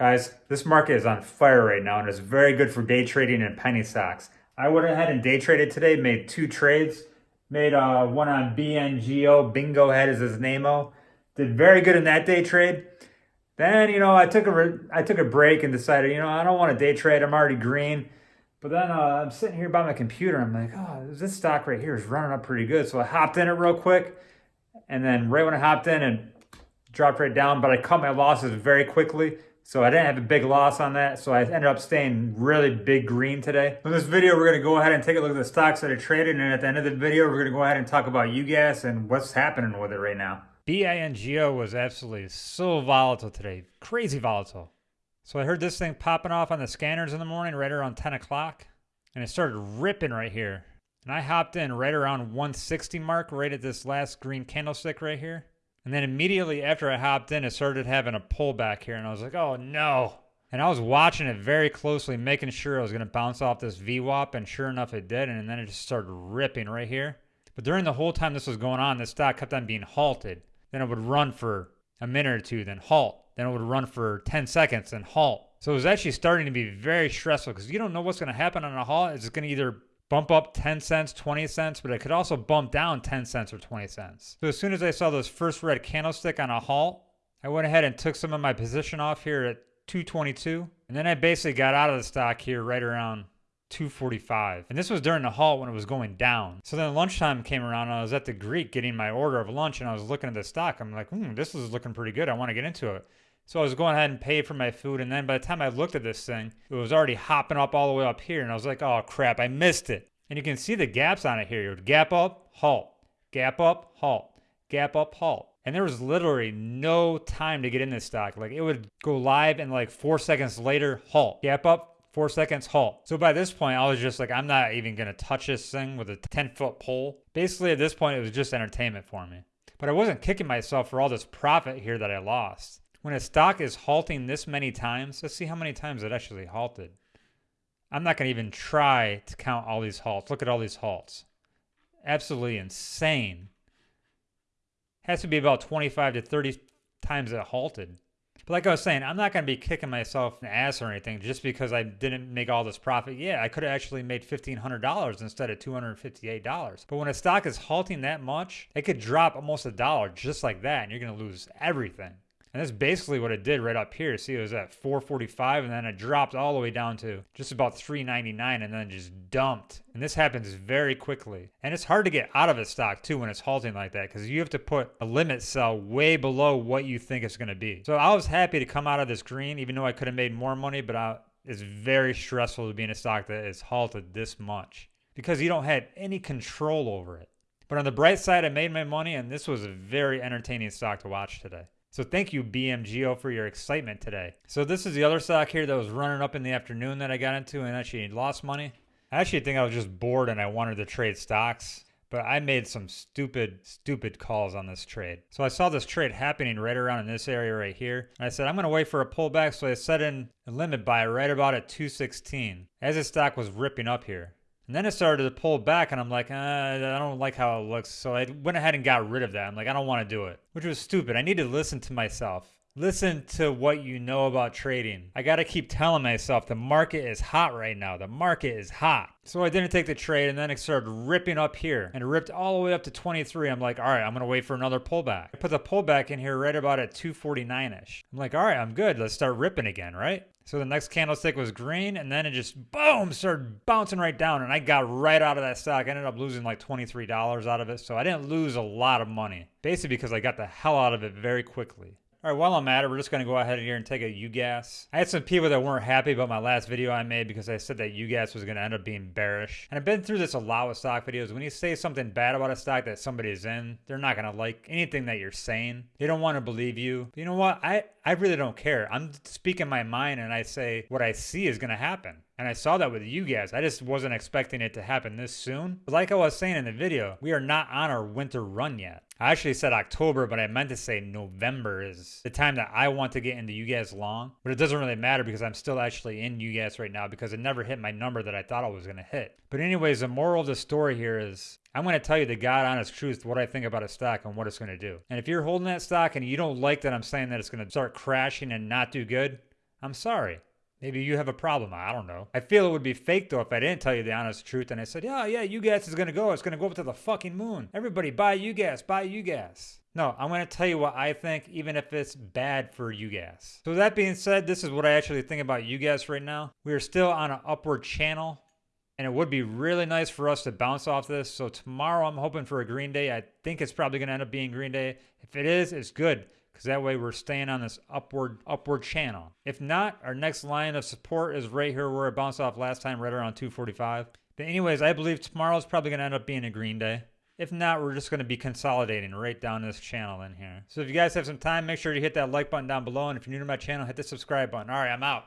Guys, this market is on fire right now and it's very good for day trading and penny stocks. I went ahead and day traded today, made two trades. Made uh, one on BNGO, Bingo Head is his name-o. Did very good in that day trade. Then, you know, I took a I took a break and decided, you know, I don't want to day trade. I'm already green. But then uh, I'm sitting here by my computer. I'm like, oh, this stock right here is running up pretty good. So I hopped in it real quick. And then right when I hopped in and dropped right down, but I cut my losses very quickly. So I didn't have a big loss on that. So I ended up staying really big green today. In this video, we're going to go ahead and take a look at the stocks that are traded. And at the end of the video, we're going to go ahead and talk about UGAS and what's happening with it right now. BINGO was absolutely so volatile today. Crazy volatile. So I heard this thing popping off on the scanners in the morning right around 10 o'clock. And it started ripping right here. And I hopped in right around 160 mark right at this last green candlestick right here. And then immediately after I hopped in, it started having a pullback here. And I was like, oh no. And I was watching it very closely, making sure I was going to bounce off this VWAP. And sure enough, it did. And then it just started ripping right here. But during the whole time this was going on, the stock kept on being halted. Then it would run for a minute or two, then halt. Then it would run for 10 seconds and halt. So it was actually starting to be very stressful because you don't know what's going to happen on a halt. It's going to either bump up 10 cents, 20 cents, but it could also bump down 10 cents or 20 cents. So as soon as I saw this first red candlestick on a halt, I went ahead and took some of my position off here at 222. And then I basically got out of the stock here right around 245. And this was during the halt when it was going down. So then lunchtime came around and I was at the Greek getting my order of lunch and I was looking at the stock. I'm like, hmm, this is looking pretty good. I want to get into it. So I was going ahead and pay for my food. And then by the time I looked at this thing, it was already hopping up all the way up here. And I was like, oh crap, I missed it. And you can see the gaps on it here. It would gap up, halt, gap up, halt, gap up, halt. And there was literally no time to get in this stock. Like it would go live and like four seconds later, halt, gap up, four seconds, halt. So by this point, I was just like, I'm not even going to touch this thing with a 10 foot pole. Basically, at this point, it was just entertainment for me. But I wasn't kicking myself for all this profit here that I lost. When a stock is halting this many times, let's see how many times it actually halted. I'm not going to even try to count all these halts. Look at all these halts. Absolutely insane. Has to be about 25 to 30 times it halted. But like I was saying, I'm not going to be kicking myself in the ass or anything just because I didn't make all this profit. Yeah, I could have actually made $1,500 instead of $258. But when a stock is halting that much, it could drop almost a dollar just like that, and you're going to lose everything. And that's basically what it did right up here. See, it was at 445 and then it dropped all the way down to just about 399 and then just dumped. And this happens very quickly. And it's hard to get out of a stock too when it's halting like that because you have to put a limit sell way below what you think it's going to be. So I was happy to come out of this green even though I could have made more money, but I, it's very stressful to be in a stock that is halted this much because you don't have any control over it. But on the bright side, I made my money and this was a very entertaining stock to watch today. So thank you, BNGO, for your excitement today. So this is the other stock here that was running up in the afternoon that I got into and actually lost money. I actually think I was just bored and I wanted to trade stocks, but I made some stupid, stupid calls on this trade. So I saw this trade happening right around in this area right here. And I said, I'm going to wait for a pullback. So I set in a limit buy right about at 216 as the stock was ripping up here. And then it started to pull back, and I'm like, uh, I don't like how it looks. So I went ahead and got rid of that. I'm like, I don't want to do it, which was stupid. I need to listen to myself. Listen to what you know about trading. I got to keep telling myself the market is hot right now. The market is hot. So I didn't take the trade and then it started ripping up here and it ripped all the way up to 23. I'm like, all right, I'm going to wait for another pullback. I put the pullback in here right about at 249-ish. I'm like, all right, I'm good. Let's start ripping again, right? So the next candlestick was green and then it just boom started bouncing right down and I got right out of that stock. I ended up losing like $23 out of it. So I didn't lose a lot of money basically because I got the hell out of it very quickly. All right, while I'm at it, we're just to go ahead here and take a UGAS. I had some people that weren't happy about my last video I made because I said that UGAS was to end up being bearish. And I've been through this a lot with stock videos. When you say something bad about a stock that somebody is in, they're not to like anything that you're saying. They don't want to believe you. But you know what? I, I really don't care. I'm speaking my mind and I say what I see is going to happen. And I saw that with you guys. I just wasn't expecting it to happen this soon. But like I was saying in the video, we are not on our winter run yet. I actually said October, but I meant to say November is the time that I want to get into UGAS long. But it doesn't really matter because I'm still actually in UGAS right now because it never hit my number that I thought I was going to hit. But anyways, the moral of the story here is I'm going to tell you the God honest truth what I think about a stock and what it's going to do. And if you're holding that stock and you don't like that I'm saying that it's going to start crashing and not do good, I'm sorry. Maybe you have a problem. I don't know. I feel it would be fake though if I didn't tell you the honest truth and I said, yeah, yeah, UGAS is going to go. It's going to go up to the fucking moon. Everybody buy UGAS, buy UGAS. No, I'm going to tell you what I think, even if it's bad for UGAS. So that being said, this is what I actually think about UGAS right now. We are still on an upward channel and it would be really nice for us to bounce off this. So tomorrow I'm hoping for a green day. I think it's probably going to end up being green day. If it is, it's good because that way we're staying on this upward upward channel. If not, our next line of support is right here where it bounced off last time, right around 245. But anyways, I believe tomorrow's probably going to end up being a green day. If not, we're just going to be consolidating right down this channel in here. So if you guys have some time, make sure to hit that like button down below. And if you're new to my channel, hit the subscribe button. All right, I'm out.